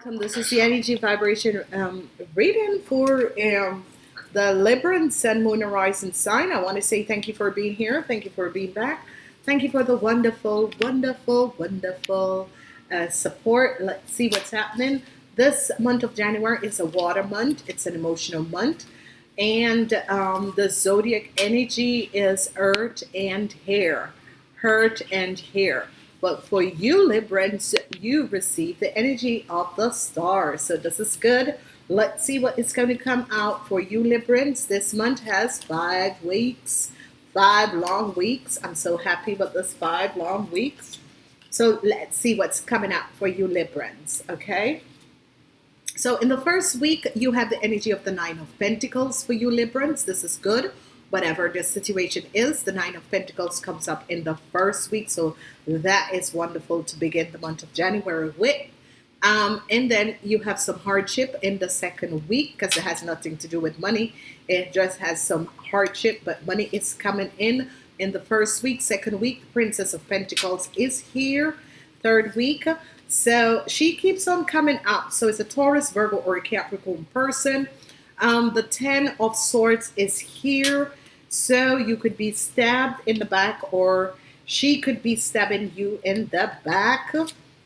welcome. This is the energy vibration um, reading for um, the Libra Sun, Moon, Horizon sign. I want to say thank you for being here. Thank you for being back. Thank you for the wonderful, wonderful, wonderful uh, support. Let's see what's happening. This month of January is a water month. It's an emotional month. And um, the zodiac energy is earth and hair. Hurt and hair. But for you Librans, you receive the energy of the stars. So this is good. Let's see what is going to come out for you Librans. This month has five weeks, five long weeks. I'm so happy with this five long weeks. So let's see what's coming out for you Librans, okay? So in the first week, you have the energy of the Nine of Pentacles for you Librans. This is good whatever the situation is. The Nine of Pentacles comes up in the first week. So that is wonderful to begin the month of January with. Um, and then you have some hardship in the second week because it has nothing to do with money. It just has some hardship, but money is coming in in the first week. Second week, the Princess of Pentacles is here. Third week, so she keeps on coming up. So it's a Taurus, Virgo, or a Capricorn person. Um, the Ten of Swords is here. So you could be stabbed in the back or she could be stabbing you in the back.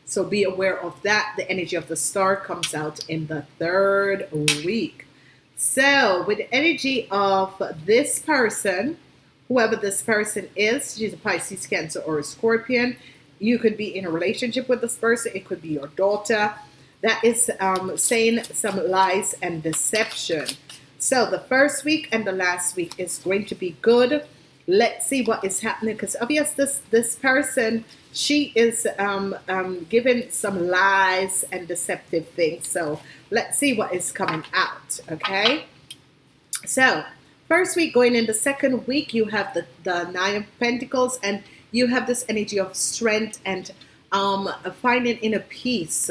So be aware of that. The energy of the star comes out in the third week. So with the energy of this person, whoever this person is, she's a Pisces, Cancer, or a Scorpion, you could be in a relationship with this person. It could be your daughter. That is um, saying some lies and deception. So the first week and the last week is going to be good. Let's see what is happening because obvious this this person she is um, um, giving some lies and deceptive things. So let's see what is coming out. Okay. So first week going in the second week you have the, the nine of pentacles and you have this energy of strength and um, finding inner peace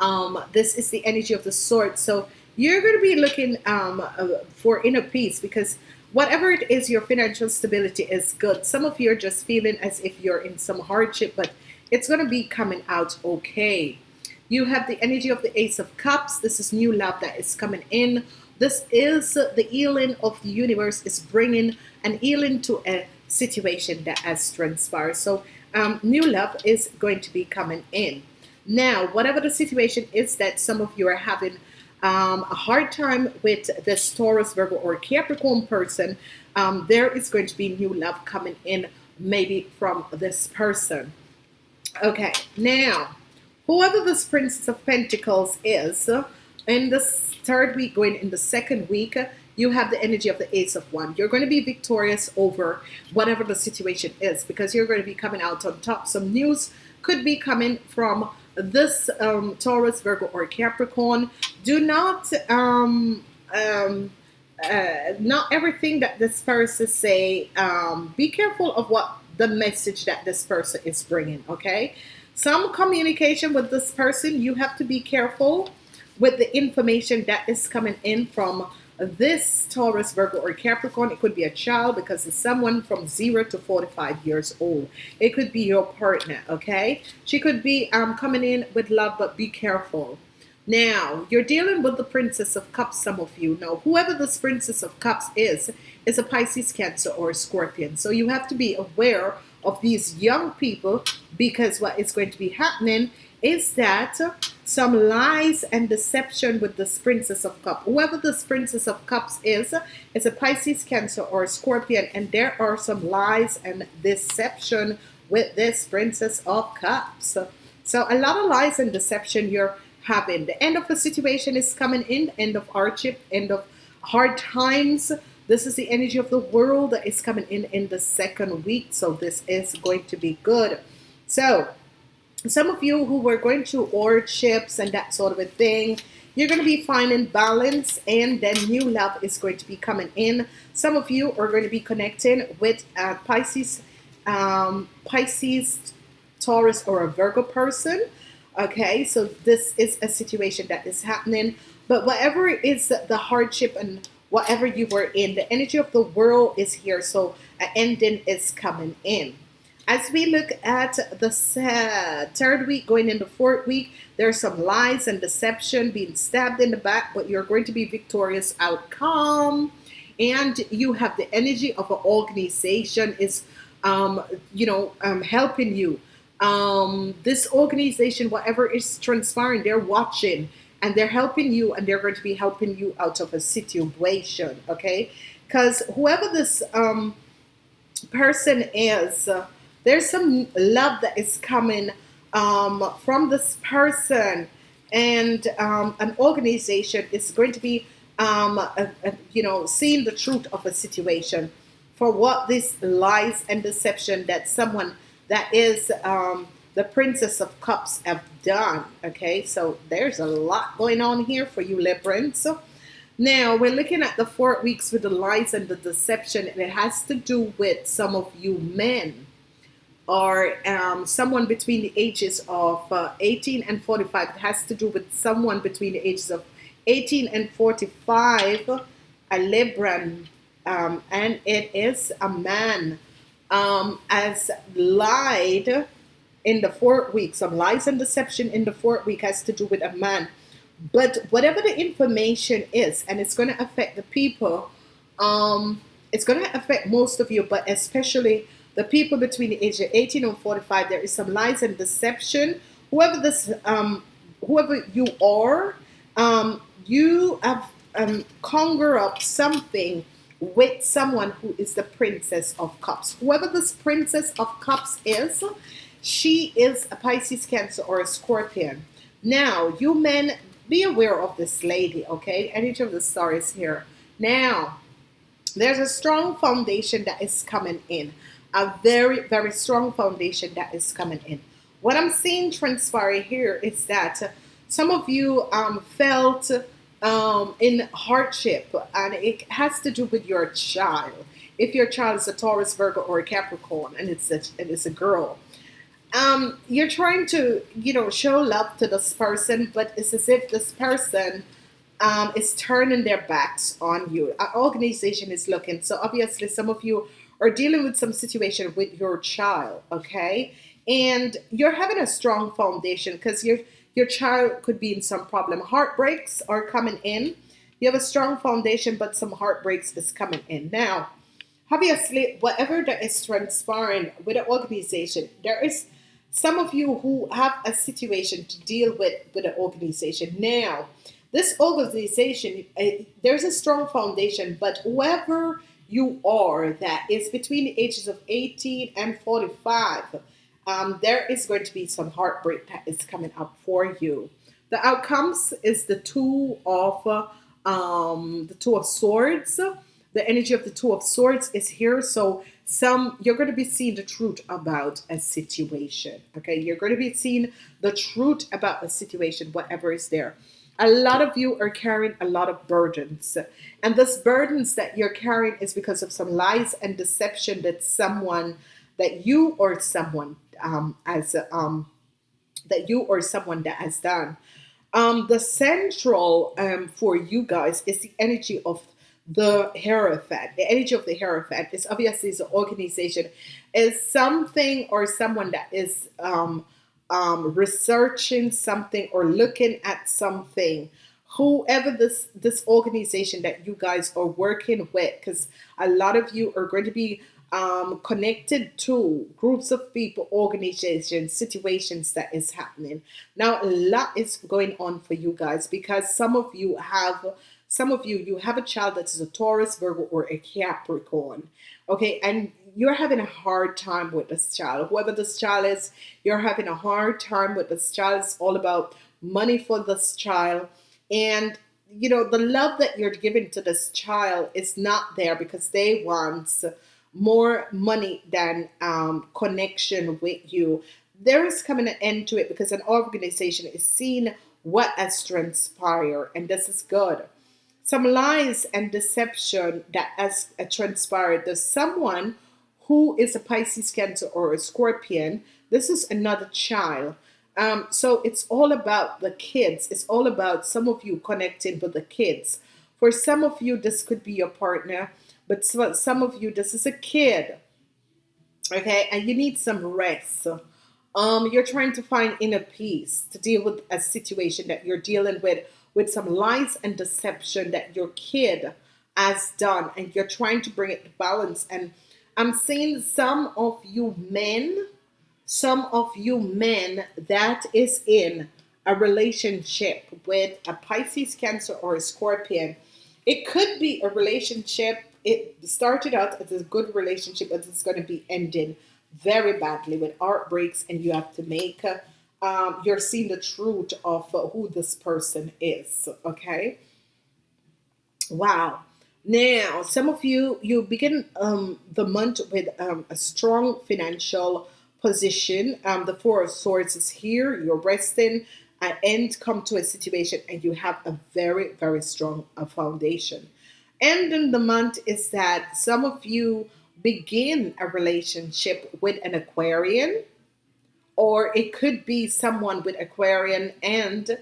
um, this is the energy of the sword so you're going to be looking um, uh, for inner peace because whatever it is, your financial stability is good. Some of you are just feeling as if you're in some hardship, but it's going to be coming out okay. You have the energy of the Ace of Cups. This is new love that is coming in. This is the healing of the universe is bringing an healing to a situation that has transpired. So um, new love is going to be coming in. Now, whatever the situation is that some of you are having um, a hard time with this Taurus, Virgo, or Capricorn person, um, there is going to be new love coming in maybe from this person. Okay, now, whoever this Princess of Pentacles is, in this third week, going in the second week, you have the energy of the Ace of Wands. You're going to be victorious over whatever the situation is because you're going to be coming out on top. Some news could be coming from this um, Taurus, Virgo, or Capricorn, do not um, um, uh, not everything that this person say. Um, be careful of what the message that this person is bringing. Okay, some communication with this person, you have to be careful with the information that is coming in from this Taurus, Virgo, or Capricorn, it could be a child because it's someone from 0 to 45 years old. It could be your partner, okay? She could be um, coming in with love, but be careful. Now, you're dealing with the Princess of Cups, some of you know. Whoever this Princess of Cups is, is a Pisces, Cancer, or a Scorpion. So you have to be aware of these young people because what is going to be happening is that some lies and deception with this Princess of Cups. Whoever this Princess of Cups is, is a Pisces, Cancer, or Scorpion, and there are some lies and deception with this Princess of Cups. So a lot of lies and deception you're having. The end of the situation is coming in, end of hardship, end of hard times. This is the energy of the world that is coming in in the second week. So this is going to be good. So some of you who were going to through orchardships and that sort of a thing, you're going to be finding balance and then new love is going to be coming in. Some of you are going to be connecting with uh, Pisces, um, Pisces, Taurus, or a Virgo person. Okay, so this is a situation that is happening. But whatever is the hardship and whatever you were in, the energy of the world is here. So an ending is coming in. As we look at the third week going into fourth week, there's some lies and deception being stabbed in the back, but you're going to be victorious outcome. And you have the energy of an organization is, um, you know, um, helping you. Um, this organization, whatever is transpiring, they're watching and they're helping you, and they're going to be helping you out of a situation. Okay, because whoever this um, person is, uh, there's some love that is coming um, from this person, and um, an organization is going to be, um, a, a, you know, seeing the truth of a situation for what this lies and deception that someone that is um, the Princess of Cups have done. Okay, so there's a lot going on here for you, Librans. Now we're looking at the four weeks with the lies and the deception, and it has to do with some of you men or um, someone between the ages of uh, 18 and 45. It has to do with someone between the ages of 18 and 45, a Libran, um, and it is a man um, as lied in the fourth week. Some lies and deception in the fourth week has to do with a man. But whatever the information is, and it's going to affect the people, um, it's going to affect most of you, but especially the people between the age of 18 and 45. There is some lies and deception. Whoever this, um, whoever you are, um, you have um, conjure up something with someone who is the princess of cups. Whoever this princess of cups is, she is a Pisces, Cancer, or a Scorpion. Now, you men, be aware of this lady, okay? Energy of the stars here. Now, there's a strong foundation that is coming in. A very, very strong foundation that is coming in. What I'm seeing transpire here is that some of you um, felt um, in hardship, and it has to do with your child. If your child is a Taurus, Virgo, or a Capricorn, and it's a, and it's a girl, um, you're trying to, you know, show love to this person, but it's as if this person um, is turning their backs on you. An organization is looking. So obviously, some of you are dealing with some situation with your child, okay? And you're having a strong foundation because your your child could be in some problem. Heartbreaks are coming in. You have a strong foundation, but some heartbreaks is coming in now. Obviously, whatever that is transpiring with an organization, there is some of you who have a situation to deal with with an organization now this organization uh, there's a strong foundation but whoever you are that is between the ages of 18 and 45 um, there is going to be some heartbreak that is coming up for you. The outcomes is the two of um, the two of swords. The energy of the two of swords is here so some you're going to be seeing the truth about a situation okay? You're going to be seeing the truth about a situation whatever is there a lot of you are carrying a lot of burdens. And this burdens that you're carrying is because of some lies and deception that someone that you or someone um, as um, that you or someone that has done. Um, the central um, for you guys is the energy of the Hierophant, the energy of the Hierophant is obviously the organization, is something or someone that is um, um, researching something or looking at something. Whoever this this organization that you guys are working with, because a lot of you are going to be um, connected to groups of people, organizations, situations that is happening. Now, a lot is going on for you guys because some of you have some of you, you have a child that is a Taurus, Virgo, or a Capricorn. Okay, and you're having a hard time with this child. Whoever this child is, you're having a hard time with this child. It's all about money for this child. And you know, the love that you're giving to this child is not there because they want more money than um, connection with you. There is coming an end to it because an organization is seeing what has transpired, and this is good some lies and deception that has uh, transpired. There's someone who is a Pisces, Cancer, or a Scorpion. This is another child. Um, so it's all about the kids. It's all about some of you connecting with the kids. For some of you, this could be your partner, but some of you, this is a kid. okay and you need some rest um you're trying to find inner peace to deal with a situation that you're dealing with with some lies and deception that your kid has done and you're trying to bring it to balance and i'm seeing some of you men some of you men that is in a relationship with a pisces cancer or a scorpion it could be a relationship it started out as a good relationship, but it's going to be ending very badly with heartbreaks, and you have to make um, you're seeing the truth of who this person is. Okay. Wow. Now, some of you you begin um, the month with um, a strong financial position. Um, the Four of Swords is here. You're resting. At end, come to a situation, and you have a very very strong uh, foundation end in the month is that some of you begin a relationship with an Aquarian, or it could be someone with Aquarian and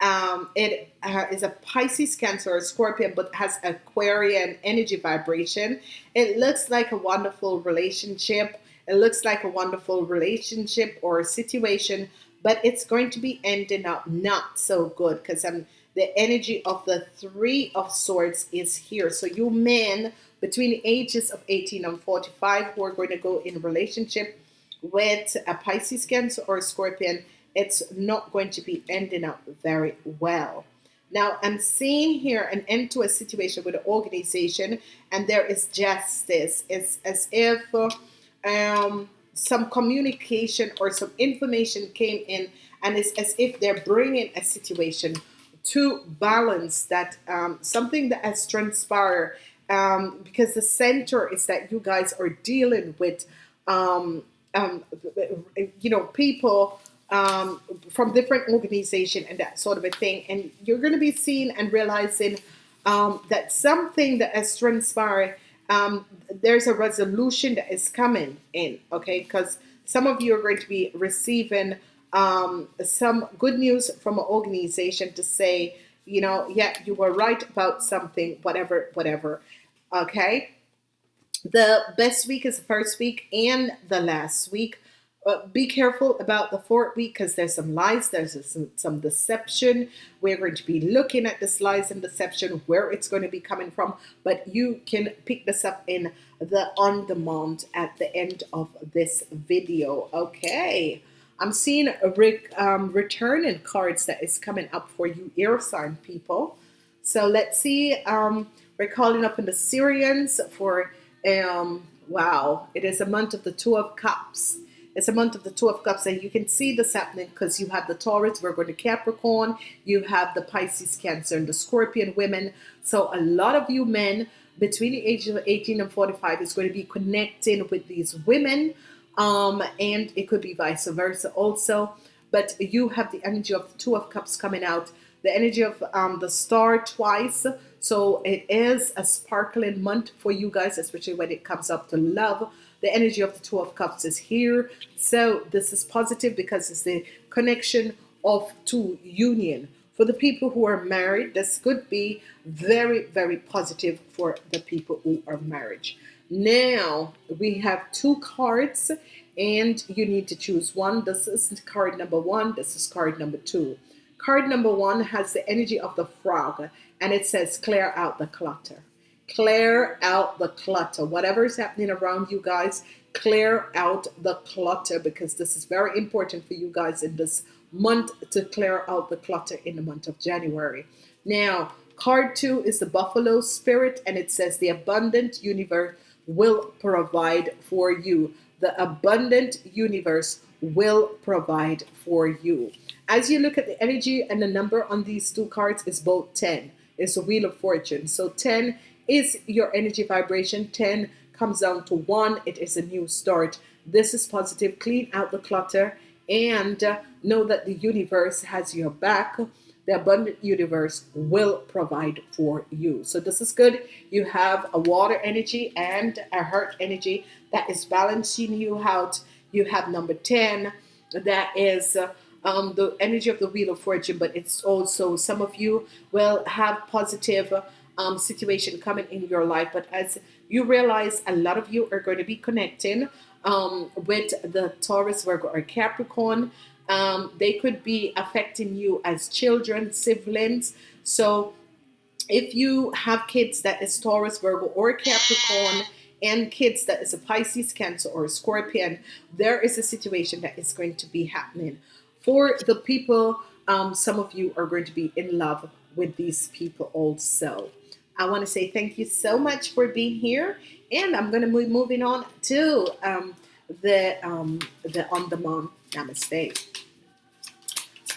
um, it uh, is a Pisces, Cancer, or Scorpion, but has Aquarian energy vibration. It looks like a wonderful relationship. It looks like a wonderful relationship or situation, but it's going to be ending up not so good because I'm the energy of the three of swords is here so you men between the ages of 18 and 45 who are going to go in relationship with a Pisces Cancer or Scorpion it's not going to be ending up very well. Now I'm seeing here an end to a situation with an organization and there is justice. It's as if um, some communication or some information came in and it's as if they're bringing a situation to balance that um, something that has transpired um, because the center is that you guys are dealing with um, um you know people um, from different organization and that sort of a thing and you're going to be seeing and realizing um, that something that has transpired there's a resolution that is coming in okay because some of you are going to be receiving um, some good news from an organization to say, you know, yeah, you were right about something, whatever, whatever. Okay. The best week is the first week and the last week. Be careful about the fourth week because there's some lies, there's some, some deception. We're going to be looking at this lies and deception, where it's going to be coming from, but you can pick this up in the on demand at the end of this video. Okay. I'm seeing a re um, returning cards that is coming up for you air sign people. So let's see. Um, we're calling up in the Syrians for, um, wow, it is a month of the Two of Cups. It's a month of the Two of Cups, and you can see this happening because you have the Taurus, Virgo, the Capricorn, you have the Pisces, Cancer, and the Scorpion women. So a lot of you men between the ages of 18 and 45 is going to be connecting with these women um, and it could be vice versa also. But you have the energy of the Two of Cups coming out, the energy of um, the star twice. So it is a sparkling month for you guys, especially when it comes up to love. The energy of the Two of Cups is here. So this is positive because it's the connection of two union. For the people who are married, this could be very, very positive for the people who are married. Now we have two cards and you need to choose one. This is card number one. This is card number two. Card number one has the energy of the frog and it says clear out the clutter. Clear out the clutter. Whatever is happening around you guys, clear out the clutter because this is very important for you guys in this month to clear out the clutter in the month of January. Now, card two is the buffalo spirit and it says the abundant universe will provide for you. The abundant universe will provide for you. As you look at the energy and the number on these two cards is both 10. It's a wheel of fortune. So 10 is your energy vibration. 10 comes down to 1. It is a new start. This is positive. Clean out the clutter and know that the universe has your back the abundant universe will provide for you. So this is good. You have a water energy and a heart energy that is balancing you out. You have number 10 that is um, the energy of the wheel of fortune, but it's also some of you will have positive um, situation coming in your life. But as you realize, a lot of you are going to be connecting um, with the Taurus, Virgo, or Capricorn. Um, they could be affecting you as children, siblings. So if you have kids that is Taurus, Virgo, or Capricorn, and kids that is a Pisces, Cancer, or a Scorpion, there is a situation that is going to be happening. For the people, um, some of you are going to be in love with these people also. I want to say thank you so much for being here, and I'm going to be moving on to um, the um, the on demand. Namaste.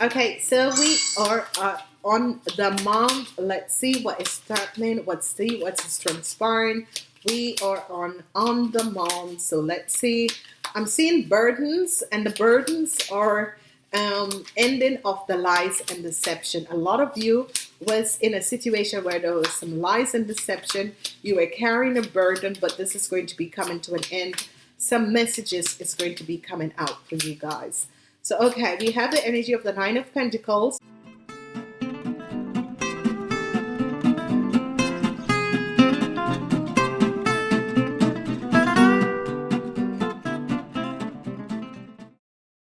Okay, so we are uh, on demand. Let's see what is happening. Let's see what's transpiring. We are on on demand. So let's see. I'm seeing burdens, and the burdens are um, ending of the lies and deception. A lot of you was in a situation where there was some lies and deception. You were carrying a burden, but this is going to be coming to an end. Some messages is going to be coming out for you guys. So, okay, we have the energy of the Nine of Pentacles.